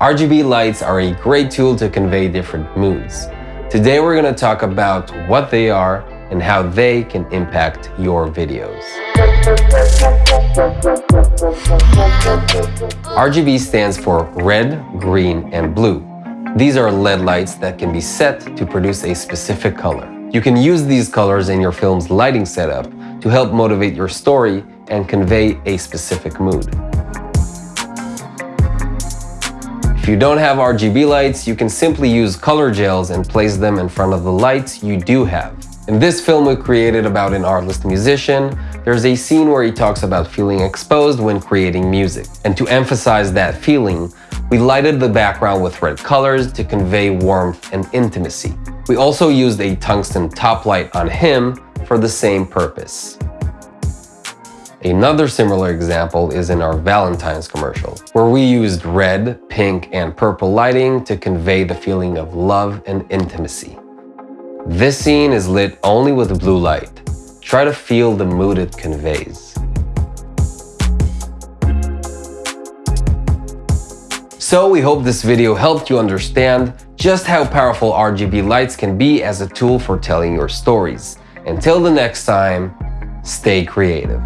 RGB lights are a great tool to convey different moods. Today we're going to talk about what they are and how they can impact your videos. RGB stands for red, green, and blue. These are LED lights that can be set to produce a specific color. You can use these colors in your film's lighting setup to help motivate your story and convey a specific mood. If you don't have RGB lights, you can simply use color gels and place them in front of the lights you do have. In this film we created about an artless musician, there's a scene where he talks about feeling exposed when creating music. And to emphasize that feeling, we lighted the background with red colors to convey warmth and intimacy. We also used a tungsten top light on him for the same purpose. Another similar example is in our Valentine's commercial, where we used red, pink, and purple lighting to convey the feeling of love and intimacy. This scene is lit only with blue light. Try to feel the mood it conveys. So we hope this video helped you understand just how powerful RGB lights can be as a tool for telling your stories. Until the next time, stay creative.